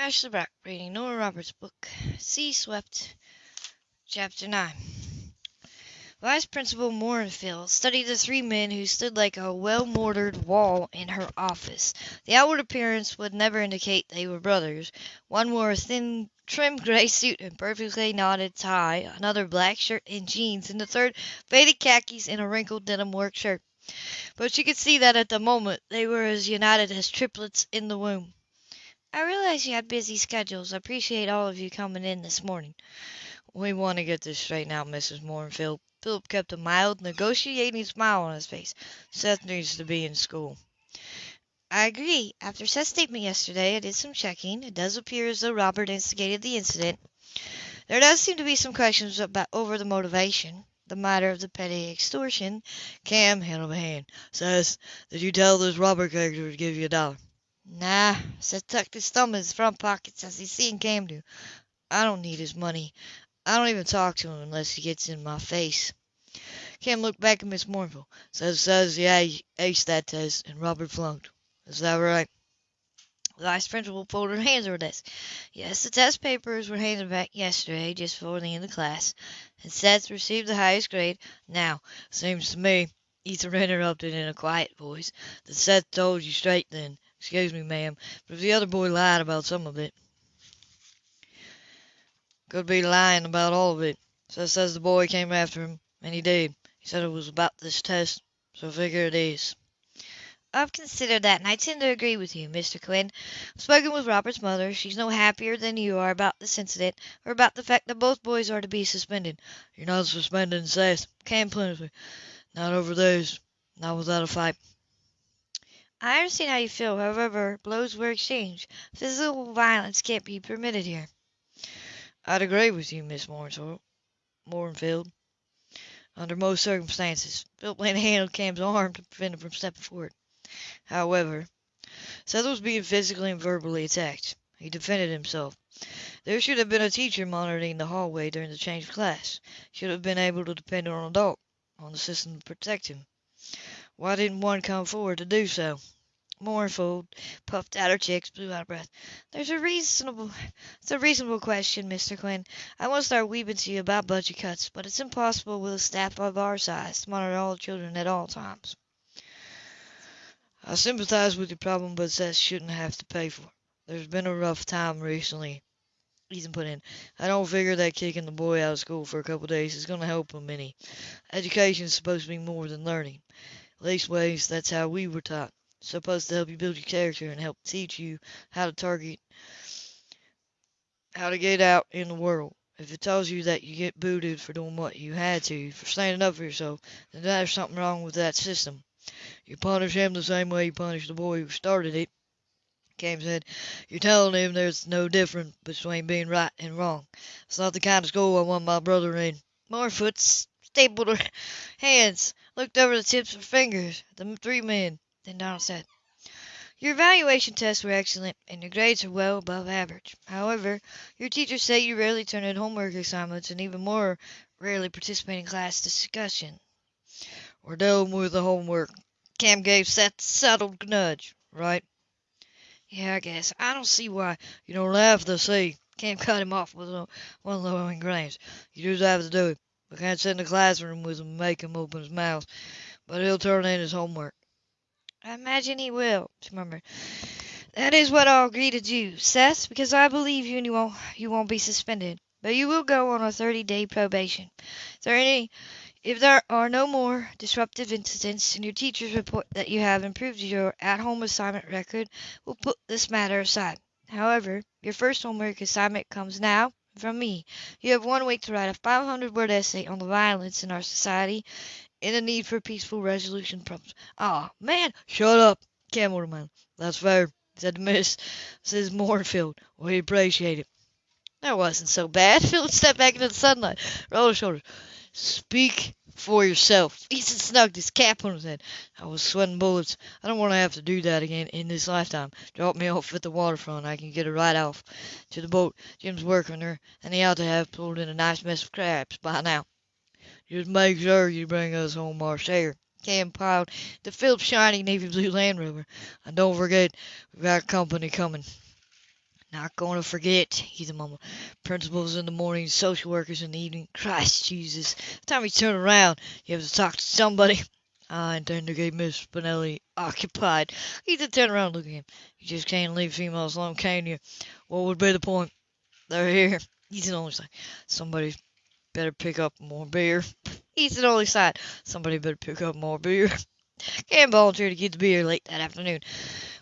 Ashley Brock reading Nora Roberts' book, Sea Swept, Chapter 9. Vice Principal Morinfield studied the three men who stood like a well mortared wall in her office. The outward appearance would never indicate they were brothers. One wore a thin, trim gray suit and perfectly knotted tie, another black shirt and jeans, and the third faded khakis and a wrinkled denim work shirt. But she could see that at the moment they were as united as triplets in the womb. I realize you have busy schedules. I appreciate all of you coming in this morning. We want to get this straightened out, Mrs. Morinfield. Philip kept a mild, negotiating smile on his face. Seth needs to be in school. I agree. After Seth's statement yesterday, I did some checking. It does appear as though Robert instigated the incident. There does seem to be some questions about over the motivation. The matter of the petty extortion. Cam held a hand. Seth, did you tell this Robert character to give you a dollar? Nah, Seth tucked his thumb in his front pockets as he seen Cam do. I don't need his money. I don't even talk to him unless he gets in my face. Cam looked back at Miss Mournful. Seth says he aced that test and Robert flunked. Is that right? The vice principal folded her hands over her desk. Yes, the test papers were handed back yesterday, just before the end of class, and Seth received the highest grade. Now, seems to me, Ethan interrupted in a quiet voice, that Seth told you straight then. Excuse me, ma'am, but if the other boy lied about some of it, could be lying about all of it. Seth says the boy came after him, and he did. He said it was about this test, so figure it is. I've considered that, and I tend to agree with you, Mr. Quinn. I've spoken with Robert's mother. She's no happier than you are about this incident, or about the fact that both boys are to be suspended. You're not suspended, Seth. Cam Plenty. Not over those. Not without a fight. I understand how you feel. However, blows were exchanged. Physical violence can't be permitted here. I'd agree with you, Miss Morinfield. Under most circumstances, Philip laid a hand on Cam's arm to prevent him from stepping forward. However, Seth was being physically and verbally attacked. He defended himself. There should have been a teacher monitoring the hallway during the change of class. Should have been able to depend on an adult, on the system to protect him. Why didn't one come forward to do so? Mournful puffed out her cheeks, blew out her breath. There's a reasonable, it's a reasonable question, Mr. Quinn. I won't start weeping to you about budget cuts, but it's impossible with a staff of our size to monitor all the children at all times. I sympathize with your problem, but Seth shouldn't have to pay for it. There's been a rough time recently. Ethan put in. I don't figure that kicking the boy out of school for a couple days is going to help him any. Education's supposed to be more than learning. Leastways, that's how we were taught. Supposed to help you build your character and help teach you how to target, how to get out in the world. If it tells you that you get booted for doing what you had to, for standing up for yourself, then there's something wrong with that system. You punish him the same way you punish the boy who started it. Cam said, You're telling him there's no difference between being right and wrong. It's not the kind of school I want my brother in. Morefoot stapled her hands looked over the tips of her fingers at the three men. Then Donald said, Your evaluation tests were excellent, and your grades are well above average. However, your teachers say you rarely turn in homework assignments and even more rarely participate in class discussion. We're dealing with the homework. Cam gave a subtle nudge, right? Yeah, I guess. I don't see why. You don't have to see. Cam cut him off with one of the glance. You just have to do it. We can't sit in the classroom with him and make him open his mouth, but he'll turn in his homework. I imagine he will, she murmured. That is what I'll agree to do, Seth, because I believe you and you won't, you won't be suspended. But you will go on a 30-day probation. If there, any, if there are no more disruptive incidents and your teachers report that you have improved your at-home assignment record, we'll put this matter aside. However, your first homework assignment comes now from me. You have one week to write a 500 word essay on the violence in our society and the need for peaceful resolution problems. Ah, man, shut up, Camelman. That's fair, said Miss Mrs. Morinfield. We appreciate it. That wasn't so bad. Philip stepped back into the sunlight, rolled his shoulders. Speak for yourself. Ethan snugged his cap on his head. I was sweating bullets. I don't want to have to do that again in this lifetime. Drop me off at the waterfront. I can get a ride off to the boat. Jim's working her, and he ought to have pulled in a nice mess of crabs by now. Just make sure you bring us home our share. Cam piled the Phillips shiny navy blue Land Rover. And don't forget, we've got company coming. Not going to forget, Ethan mumbled. Principals in the morning, social workers in the evening. Christ Jesus. The time you turn around, you have to talk to somebody. I intend to keep Miss Spinelli occupied. Ethan turn around and looked at him. You just can't leave females alone, can you? What would be the point? They're here. He's an only sighed. Somebody better pick up more beer. Ethan only sighed. Somebody better pick up more beer. Cam volunteered to get the beer late that afternoon.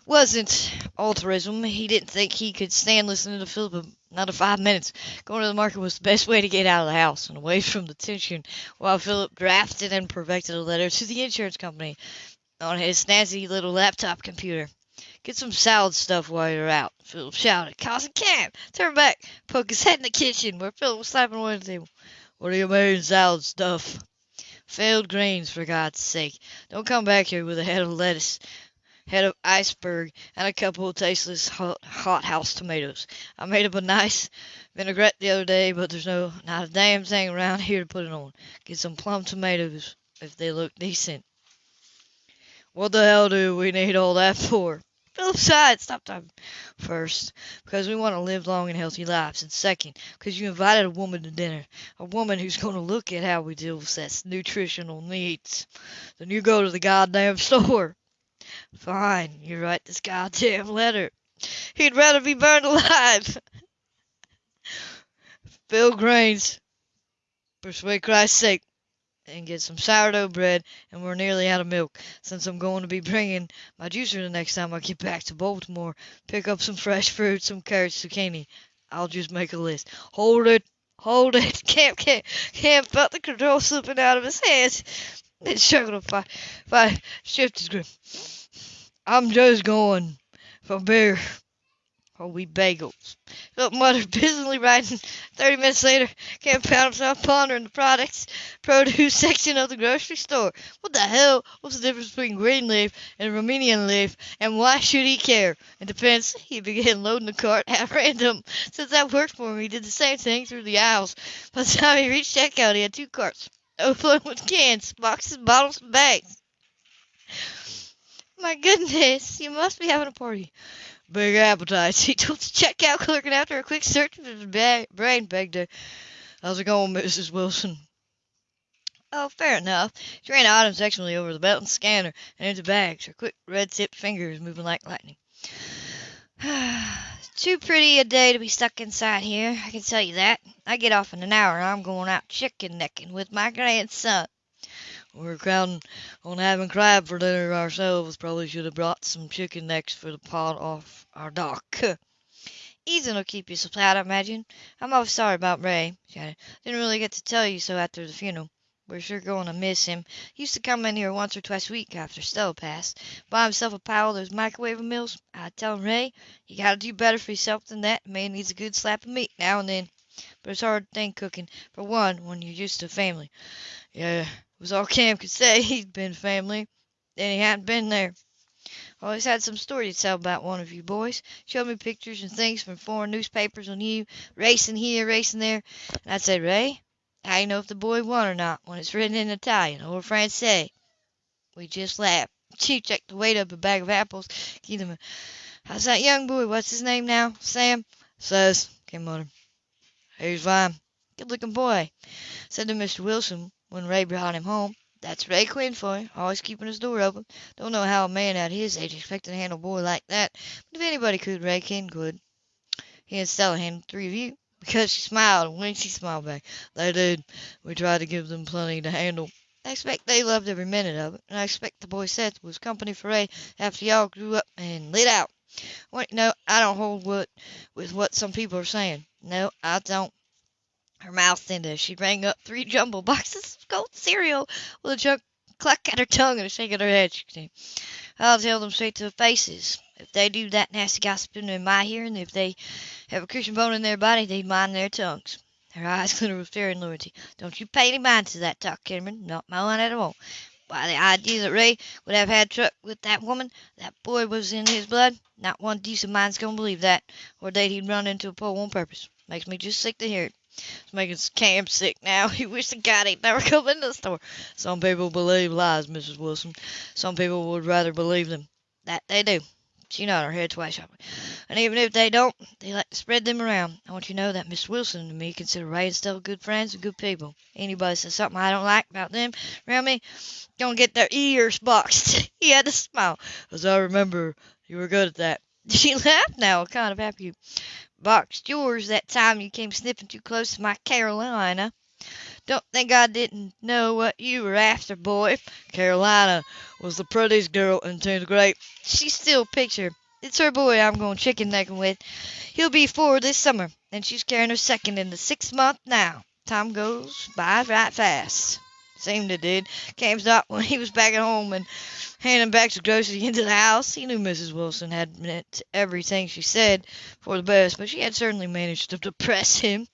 Wasn't altruism. He didn't think he could stand listening to Philip another five minutes. Going to the market was the best way to get out of the house and away from the tension while Philip drafted and perfected a letter to the insurance company on his snazzy little laptop computer. Get some salad stuff while you're out, Philip shouted, causing Cam turn back, poke his head in the kitchen where Philip was slapping away at the table. What do you mean, salad stuff? Failed greens, for God's sake. Don't come back here with a head of lettuce, head of iceberg, and a couple of tasteless hot, hot house tomatoes. I made up a nice vinaigrette the other day, but there's no not a damn thing around here to put it on. Get some plum tomatoes if they look decent. What the hell do we need all that for? Philip sighed. Stop talking. First, because we want to live long and healthy lives. And second, because you invited a woman to dinner. A woman who's going to look at how we deal with that nutritional needs. Then you go to the goddamn store. Fine, you write this goddamn letter. He'd rather be burned alive. Phil Grains, for Christ's sake, and get some sourdough bread, and we're nearly out of milk. Since I'm going to be bringing my juicer the next time I get back to Baltimore, pick up some fresh fruit, some carrots, zucchini. I'll just make a list. Hold it, hold it. Camp, Camp, Camp felt the control slipping out of his hands. Then struggled to fight, fight, shift his grip. I'm just going for beer Oh, or wheat bagels. Philip muttered, busily writing. Thirty minutes later, Cam found himself pondering the products produce section of the grocery store. What the hell was the difference between green leaf and romaine leaf, and why should he care? It depends. He began loading the cart at random. Since that worked for him, he did the same thing through the aisles. By the time he reached checkout, he had two carts, overflowing with cans, boxes, bottles, and bags. My goodness, you must be having a party. Big appetites, he told the checkout clerk, and after a quick search of his brain, begged her, How's it going, Mrs. Wilson? Oh, fair enough. She ran items sectionally over the belt and scanner and into bags, her quick red-tipped fingers moving like lightning. Too pretty a day to be stuck inside here, I can tell you that. I get off in an hour and I'm going out chicken necking with my grandson. We're counting on having crab for dinner ourselves. Probably should have brought some chicken necks for the pot off our dock. Ethan will keep you supplied, I imagine. I'm awfully sorry about Ray. She added. Didn't really get to tell you so after the funeral. We're sure going to miss him. He used to come in here once or twice a week after Stella passed. Buy himself a pile of those microwave meals. I tell him, Ray, you gotta do better for yourself than that. A man needs a good slap of meat now and then. But it's a hard thing cooking, for one, when you're used to family. Yeah, was all Cam could say. He'd been family, then he hadn't been there. Always had some story to tell about one of you boys. Showed me pictures and things from foreign newspapers on you, racing here, racing there. And I'd say, Ray, how you know if the boy won or not when it's written in Italian or Francais? We just laughed. She checked the weight of a bag of apples. Give them a, How's that young boy? What's his name now? Sam? Says, came muttered. He's fine. Good looking boy, said to Mr. Wilson when Ray brought him home. That's Ray Quinn for you, always keeping his door open. Don't know how a man at his age expected to handle a boy like that, but if anybody could, Ray Quinn could. He and Stella handled three of you. Because she smiled and when she smiled back. They did. We tried to give them plenty to handle. I expect they loved every minute of it, and I expect the boy Seth was company for Ray after y'all grew up and lit out. Wait, no, I don't hold what with what some people are saying. No, I don't. Her mouth thinned she rang up three jumbo boxes of cold cereal with a chunk cluck at her tongue and a shake of her head. She I'll tell them straight to their faces. If they do that nasty gossiping in my hearing, if they have a Christian bone in their body, they'd mind their tongues. Her eyes glittered with fear and loyalty. Don't you pay any mind to that talk, Cameron. Not mine at all. Why, the idea that Ray would have had truck with that woman, that boy was in his blood, not one decent mind's going to believe that, or that he'd run into a pole on purpose. Makes me just sick to hear it. It's making Cam sick now. He wished to God he'd never come into the store. Some people believe lies, Mrs. Wilson. Some people would rather believe them. That they do. She nodded her head twice sharply. And even if they don't, they like to spread them around. I want you to know that Miss Wilson and me consider Ray and Stella good friends and good people. Anybody says something I don't like about them around me, gonna get their ears boxed. he had to smile. As I remember, you were good at that. She laughed now, kind of happy. Boxed yours that time you came sniffing too close to my Carolina. Don't think I didn't know what you were after, boy. Carolina was the prettiest girl in Tenth grade. She's still a picture. It's her boy I'm going chicken necking with. He'll be four this summer, and she's carrying her second in the sixth month now. Time goes by right fast. Seemed it did. Came stopped when he was back at home and handing back the groceries into the house. He knew Mrs. Wilson had meant everything she said for the best, but she had certainly managed to depress him.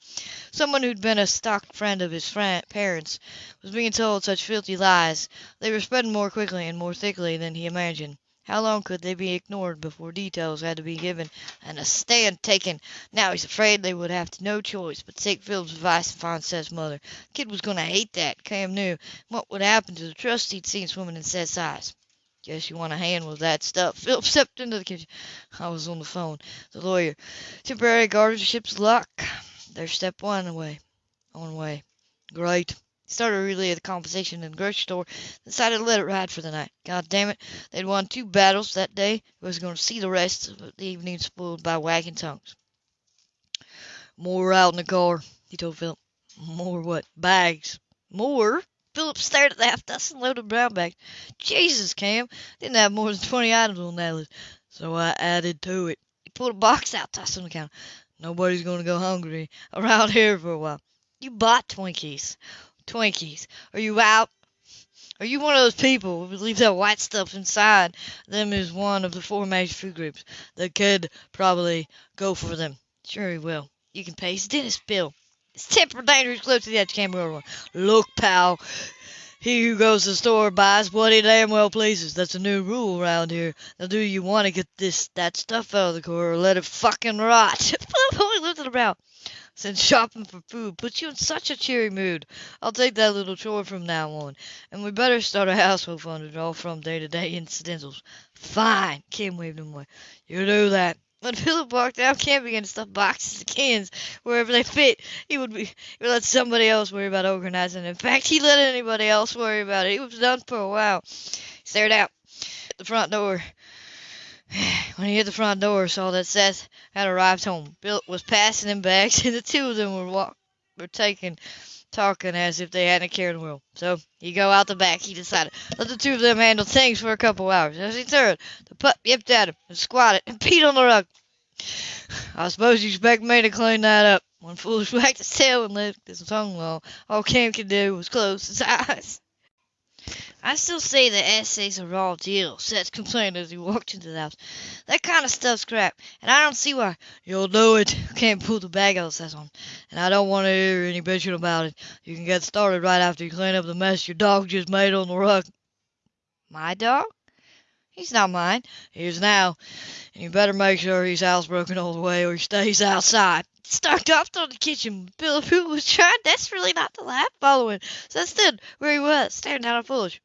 Someone who'd been a stock friend of his friend, parents was being told such filthy lies. They were spreading more quickly and more thickly than he imagined. How long could they be ignored before details had to be given and a stand taken? Now he's afraid they would have no choice but take Philip's advice and find Seth's mother. The kid was going to hate that, Cam knew. What would happen to the trust he'd seen swimming in Seth's eyes? Guess you want a hand with that stuff. Philip stepped into the kitchen. I was on the phone. The lawyer. Temporary guardianship's luck. There's step one away. On way. Great. Started really the conversation in the grocery store, decided to let it ride for the night. God damn it, they'd won two battles that day. He was going to see the rest of the evening spoiled by wagging tongues. More out in the car, he told Philip. More what? Bags. More? Philip stared at the half-dozen loaded brown bags. Jesus, Cam, didn't have more than 20 items on that list. So I added to it. He pulled a box out, tossed it on the counter. Nobody's going to go hungry around here for a while. You bought Twinkies. Twinkies. Are you out? Are you one of those people who believes that white stuff inside them is one of the four major food groups? The kid probably go for them. Sure he will. You can pay his dentist bill. It's temper dangerous close to the edge camera one. Look, pal. He who goes to the store buys what he damn well pleases. That's a new rule around here. Now, do you want to get this that stuff out of the car or let it fucking rot? Only lifted a brow. Since shopping for food puts you in such a cheery mood, I'll take that little chore from now on, and we better start a household fund to draw from day-to-day incidentals. Fine, Cam waved him away. You do that. When Philip walked out, camping and to stuff boxes and cans wherever they fit. He would be he would let somebody else worry about organizing. In fact, he let anybody else worry about it. He was done for a while. He stared out the front door. When he hit the front door, saw that Seth had arrived home. Bill was passing him bags, and the two of them were walk, were taking, talking as if they hadn't a care in the world. So he go out the back, he decided. Let the two of them handle things for a couple hours. As he turned, the pup yipped at him and squatted and peed on the rug. I suppose you expect me to clean that up. One foolish wagged his tail and licked his tongue long. All Cam could do was close his eyes. I still say the essay's a raw deal, Seth complained as he walked into the house. That kind of stuff's crap, and I don't see why. You'll do it. Can't pull the bag out, Seth on. And I don't want to hear any bitching about it. You can get started right after you clean up the mess your dog just made on the rug. My dog? He's not mine. He is now. And you better make sure he's housebroken all the way or he stays outside. Stalked off to the kitchen. Bill, was trying desperately not to laugh, following. Seth stood where he was, staring down at Foolish.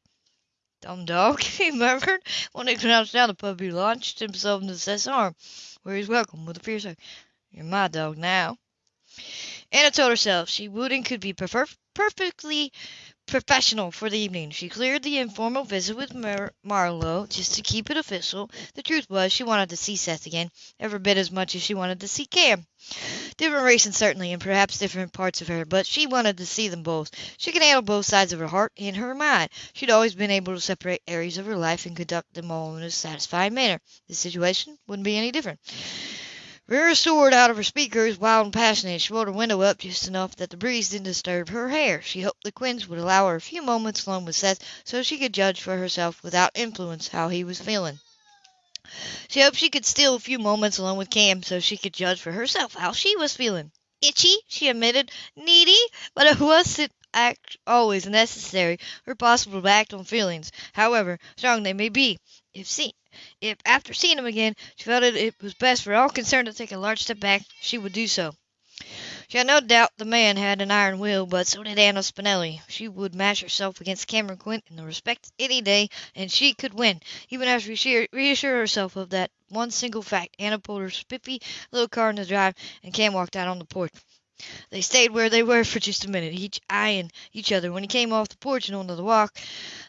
Dumb dog, he murmured. When he crouched down, the puppy launched himself into Seth's arm, where he was welcomed with a fierce hug. You're my dog now. Anna told herself she would and could be prefer- perfectly professional for the evening. She cleared the informal visit with Mar- Marlowe just to keep it official. The truth was, she wanted to see Seth again, every bit as much as she wanted to see Cam. Different reasons, certainly, and perhaps different parts of her, but she wanted to see them both. She could handle both sides of her heart and her mind. She'd always been able to separate areas of her life and conduct them all in a satisfying manner. This situation wouldn't be any different. Rear soared out of her speakers, wild and passionate. She rolled her window up just enough that the breeze didn't disturb her hair. She hoped the Quinns would allow her a few moments alone with Seth so she could judge for herself without influence how he was feeling. She hoped she could steal a few moments alone with Cam so she could judge for herself how she was feeling. Itchy, she admitted. Needy, but it wasn't act always necessary or possible to act on feelings, however strong they may be. If see, if after seeing him again she felt that it was best for all concerned to take a large step back, she would do so. She had no doubt the man had an iron will, but so did Anna Spinelli. She would match herself against Cameron Quinn in the respect any day, and she could win. Even after she reassured herself of that one single fact, Anna pulled her spiffy little car in the drive, and Cam walked out on the porch. They stayed where they were for just a minute, each eyeing each other. When he came off the porch and onto the walk,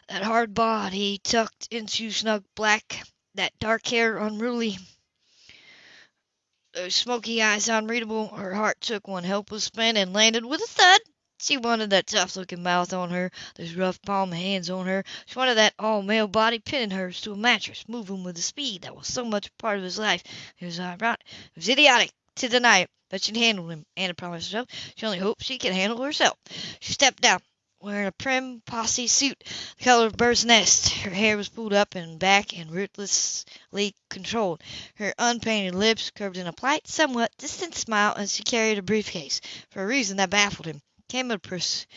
that hard body tucked into snug black, that dark hair unruly, those smoky eyes unreadable, her heart took one helpless spin and landed with a thud. She wanted that tough looking mouth on her, those rough palm hands on her. She wanted that all male body pinning hers to a mattress, moving with a speed that was so much a part of his life. It was ironic. It was idiotic to deny it, but she'd handle him. Anna promised herself. She only hoped she could handle herself. She stepped down, wearing a prim posse suit the color of a bird's nest. Her hair was pulled up and back and ruthlessly controlled. Her unpainted lips curved in a polite, somewhat distant smile as she carried a briefcase, for a reason that baffled him. Came with pres-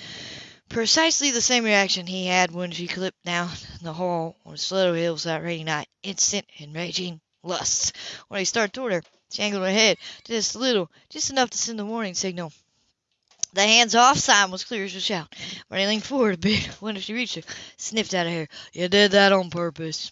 precisely the same reaction he had when she clipped down the hall on Stiletto Hills that rainy night. Instant and raging lust. When he started toward her, she angled her head just a little, just enough to send the warning signal. The hands off sign was clear as a shout. When he leaned forward a bit, when she reached her, sniffed out of hair. You did that on purpose.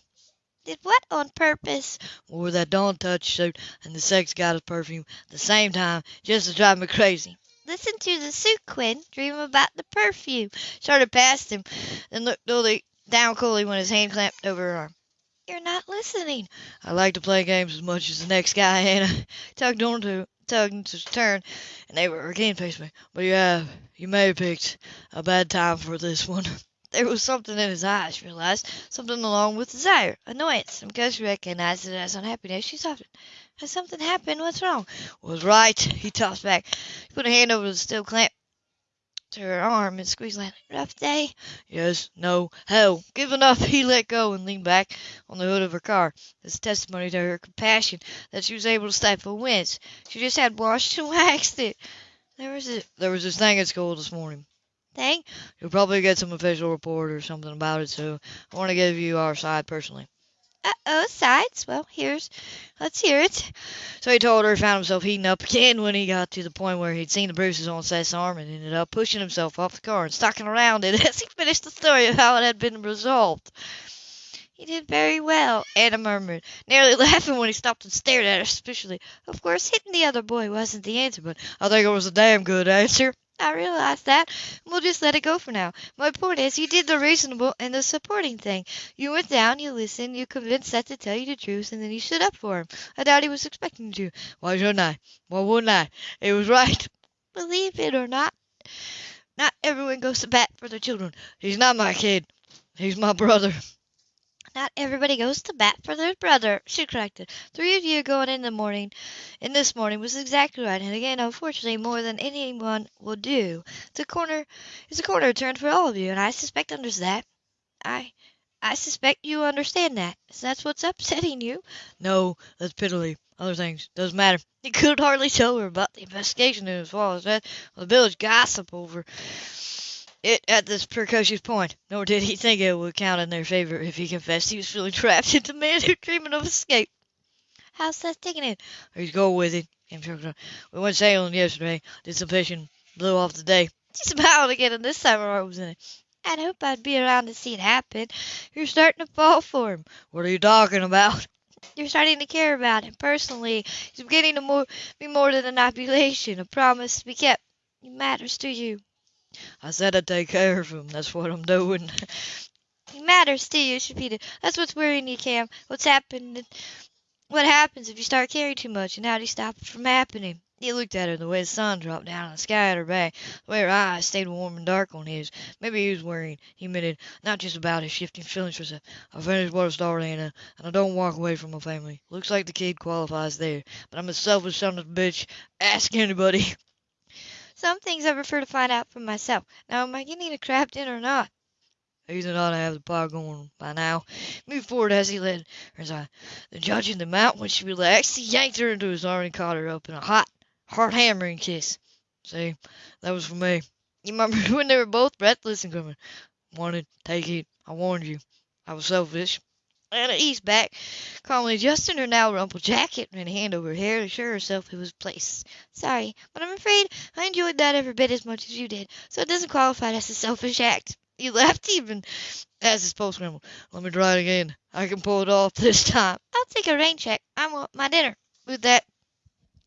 Did what on purpose? Wore that Dawn Touch suit and the Sex Goddess perfume at the same time, just to drive me crazy. Listen to the suit, Quinn. Dream about the perfume. Started past him, then looked dully down coolly when his hand clamped over her arm. You're not listening. I like to play games as much as the next guy, Anna. Tugged on to tugged to turn, and they were again facing me. But you have, you may have picked a bad time for this one. There was something in his eyes, she realized, something along with desire, annoyance, and because she recognized it as unhappiness, she softened. Has something happened? What's wrong? Was right, he tossed back. He put a hand over the steel clamp to her arm and squeezed lightly. Rough day? Yes, no, hell. Giving up, he let go and leaned back on the hood of her car. This testimony to her compassion that she was able to stifle a wince. She just had washed and waxed it. There was a, there was this thing at school this morning. Thing? You'll probably get some official report or something about it, so I want to give you our side personally. Uh-oh, sides? Well, here's, let's hear it. So he told her, he found himself heating up again when he got to the point where he'd seen the bruises on Seth's arm and ended up pushing himself off the car and stalking around it as he finished the story of how it had been resolved. He did very well, Anna murmured, nearly laughing when he stopped and stared at her suspiciously. Of course, hitting the other boy wasn't the answer, but I think it was a damn good answer. I realize that. We'll just let it go for now. My point is, you did the reasonable and the supporting thing. You went down, you listened, you convinced Seth to tell you the truth, and then you stood up for him. I doubt he was expecting you to. Why shouldn't I? Why wouldn't I? It was right. Believe it or not, not everyone goes to bat for their children. He's not my kid. He's my brother. Not everybody goes to bat for their brother, she corrected. Three of you going in the morning, in this morning was exactly right, and again, unfortunately, more than anyone will do. The corner is a corner turned for all of you, and I suspect under that. I, I suspect you understand that. So that's what's upsetting you. No, that's piddly. Other things doesn't matter. He could hardly tell her about the investigation in as well as that the village gossip over it at this precocious point, nor did he think it would count in their favor if he confessed he was feeling trapped into manhood dreaming of escape. How's Seth taking it? He's going with it. We went sailing yesterday, did some fishing, blew off the day. She smiled again, and this time heart was in it. I'd hope I'd be around to see it happen. You're starting to fall for him. What are you talking about? You're starting to care about him personally. He's beginning to more, be more than an obligation, a promise to be kept. He matters to you. I said I'd take care of him. That's what I'm doing. He matters to you, she repeated. That's what's worrying you, Cam. What's happened? What happens if you start caring too much, and how do you stop it from happening? He looked at her the way the sun dropped down on the sky at her back, the way her eyes stayed warm and dark on his. Maybe he was worrying, he admitted, not just about his shifting feelings for herself. I finished what I started, Anna, and I don't walk away from my family. Looks like the kid qualifies there, but I'm a selfish son of a bitch. Ask anybody. Some things I prefer to find out for myself. Now, am I getting a crabbed in or not? Ethan ought to have the pot going by now. Moved forward as he led her aside. The judge in the mount when she relaxed, he yanked her into his arm and caught her up in a hot, hard hammering kiss. See, that was for me. You remember when they were both breathless and coming? Wanted, take it. I warned you. I was selfish. Anna eased back, calmly adjusting her now rumpled jacket, and hand over her hair to assure herself it was placed. Sorry, but I'm afraid I enjoyed that every bit as much as you did, so it doesn't qualify as a selfish act. He laughed even as his pulse scrambled. Let me try it again. I can pull it off this time. I'll take a rain check. I want my dinner. With that,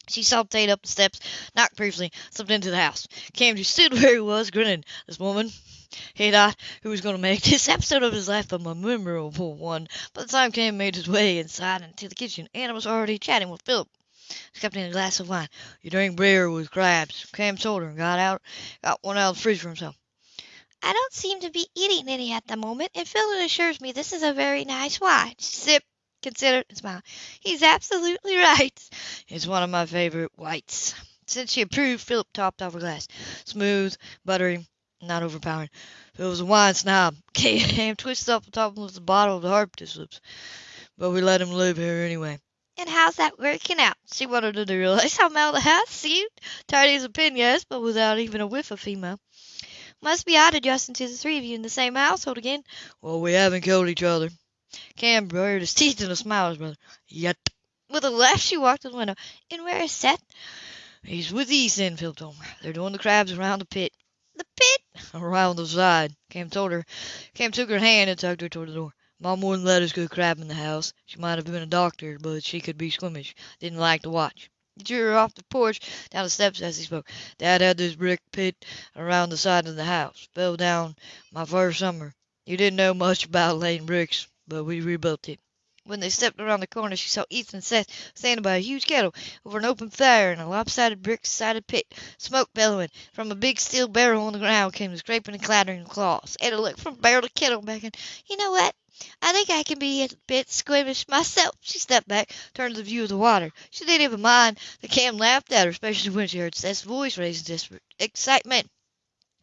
she saltated up the steps, knocked briefly, slipped into the house. Cam just stood where he was, grinning. This woman, he thought, who was going to make this episode of his life a memorable one. By the time Cam made his way inside into the kitchen, Anna was already chatting with Philip, scupping a glass of wine. You drink beer with crabs. Cam told her and got out, got one out of the fridge for himself. I don't seem to be eating any at the moment, and Philip assures me this is a very nice wine. Sip, consider, and smile. He's absolutely right. It's one of my favorite whites. Since she approved, Philip topped off her glass. Smooth, buttery, not overpowering. Phil was a wine snob. Cam twisted off the top of the bottle of the Harpist lips. But we let him live here anyway. And how's that working out? She wanted to realize how house seemed. Tidy as a pin, yes, but without even a whiff of female. Must be odd adjusting to the three of you in the same household again. Well, we haven't killed each other. Cam bared his teeth in a smile his brother. Yet. With a laugh, she walked to the window. And where is Seth? He's with Ethan, Phil told. They're doing the crabs around the pit. The pit? Around the side. Cam told her. Cam took her hand and tugged her toward the door. Mom wouldn't let us go crabbing in the house. She might have been a doctor, but she could be squeamish. Didn't like to watch. He drew her off the porch, down the steps as he spoke. Dad had this brick pit around the side of the house. Fell down my first summer. You didn't know much about laying bricks, but we rebuilt it. When they stepped around the corner, she saw Ethan and Seth standing by a huge kettle over an open fire in a lopsided brick-sided pit, smoke bellowing. From a big steel barrel on the ground came the scraping and clattering of claws. Anna looked from barrel to kettle back and, you know what? I think I can be a bit squeamish myself. She stepped back, turned to the view of the water. She didn't even mind The Cam laughed at her, especially when she heard Seth's voice raise in desperate excitement.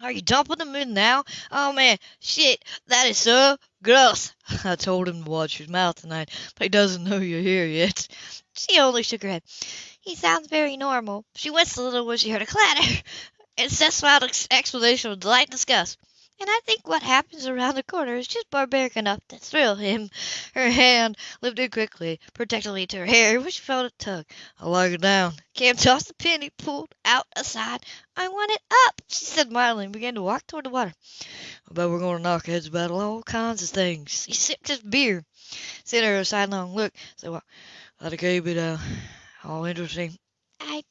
Are you dumping them in now? Oh man, shit, that is so gross. I told him to watch his mouth tonight, but he doesn't know you're here yet. She only shook her head. He sounds very normal. She winced a little when she heard a clatter, and Seth's loud explanation of delight and disgust. And I think what happens around the corner is just barbaric enough to thrill him. Her hand lifted quickly, protectively to her hair, which felt a tug. I like it down. Cam tossed the he pulled out aside. I want it up, she said mildly, and began to walk toward the water. I bet we're going to knock heads about all kinds of things. He sipped his beer, sent her a sidelong look. So, that'll keep it uh, all interesting.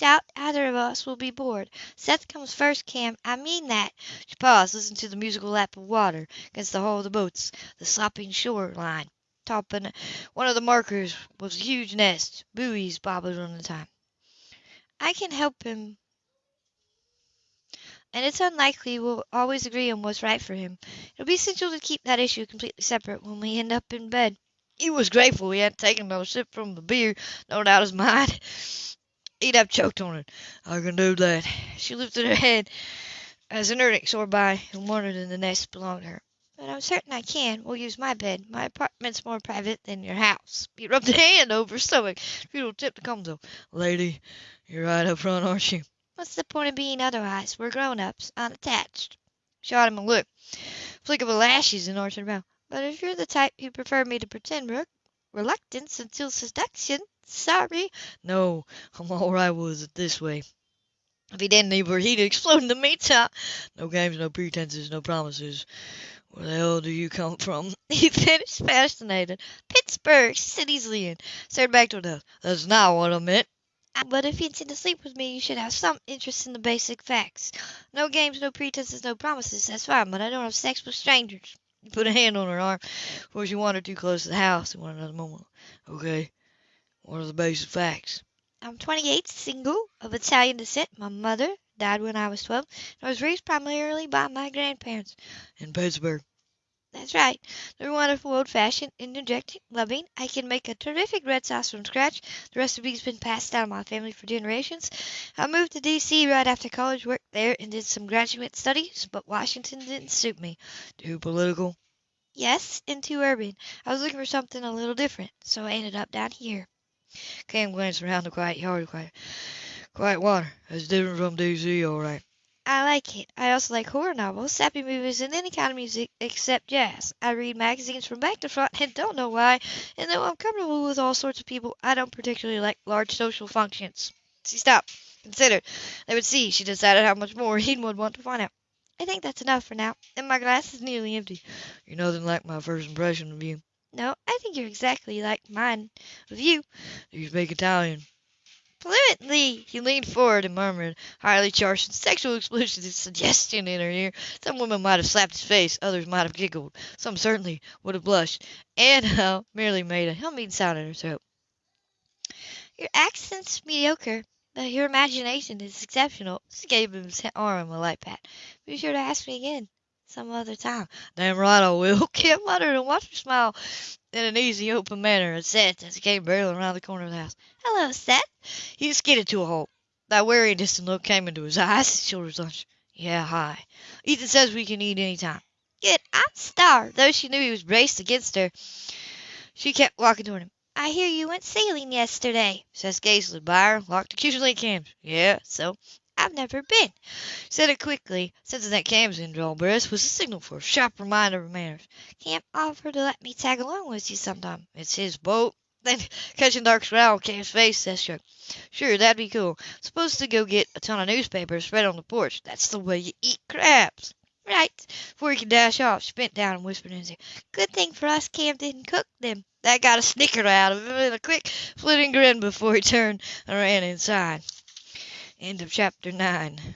Doubt either of us will be bored. Seth comes first, Cam. I mean that. She paused, listening to the musical lap of water against the hull of the boats, the slopping shore line. Topping one of the markers was a huge nest, buoys bobbing on the time. I can help him, and it's unlikely we'll always agree on what's right for him. It'll be essential to keep that issue completely separate when we end up in bed. He was grateful he hadn't taken another sip from the beer, no doubt his mind. He'd have choked on it. I can do that. She lifted her head as an Ernick soared by and wondered if the nest belonged to her. But I'm certain I can. We'll use my bed. My apartment's more private than your house. He rubbed a hand over her stomach. Tip to come though. Lady, you're right up front, aren't you? What's the point of being otherwise? We're grown-ups, unattached. Shot him a look. Flick of her lashes and arched her brow. But if you're the type who prefer me to pretend re- reluctance until seduction, sorry. No, I'm all right with it this way. If he didn't leave her, he'd explode in the meantime. No games, no pretenses, no promises. Where the hell do you come from? He finished, fascinated. Pittsburgh, easily, and stared back to the. That's not what I meant. Ah, but if you intend to sleep with me, you should have some interest in the basic facts. No games, no pretenses, no promises. That's fine, but I don't have sex with strangers. He put a hand on her arm before she wandered too close to the house and wanted another moment. Okay. What are the basic facts? I'm 28, single, of Italian descent. My mother died when I was 12, and I was raised primarily by my grandparents. In Pittsburgh. That's right. They're wonderful, old-fashioned, interjecting, loving. I can make a terrific red sauce from scratch. The recipe's been passed down my family for generations. I moved to D.C. right after college, worked there, and did some graduate studies, but Washington didn't suit me. Too political? Yes, and too urban. I was looking for something a little different, so I ended up down here. Cam glanced around the quiet yard. Quiet, quiet water. That's different from D.C., all right. I like it. I also like horror novels, sappy movies, and any kind of music except jazz. I read magazines from back to front and don't know why. And though I'm comfortable with all sorts of people, I don't particularly like large social functions. She stopped, considered. They would see, she decided, how much more he would want to find out. I think that's enough for now, and my glass is nearly empty. You're nothing like my first impression of you. No, I think you're exactly like mine of you. You speak Italian? Fluently. He leaned forward and murmured, highly charged with sexual explosions and suggestion in her ear. Some women might have slapped his face, others might have giggled, some certainly would have blushed. Anna uh, merely made a humming sound in her throat. Your accent's mediocre, but your imagination is exceptional. She gave him his arm a light pat. Be sure to ask me again some other time. Damn right I will. Cam muttered and watched her smile in an easy, open manner at Seth as he came barreling around the corner of the house. Hello, Seth. He skidded to a halt. That and distant look came into his eyes. His shoulders hunched. Yeah, hi. Ethan says we can eat any time. Good. I'm starved. Though she knew he was braced against her, she kept walking toward him. I hear you went sailing yesterday. Seth gazed by her, locked accusingly at Cam's. Yeah, so? I've never been. Said it quickly, sensing that Cam's breath was a signal for a sharp reminder of manners. Cam offered to let me tag along with you sometime. It's his boat. Then, catching Dark's growl on Cam's face, Seth shrugged. Sure, that'd be cool. Supposed to go get a ton of newspapers spread on the porch. That's the way you eat crabs. Right. Before he could dash off, she bent down and whispered in his ear. Good thing for us Cam didn't cook them. That got a snicker out of him and a quick, flitting grin before he turned and ran inside. End of chapter 9.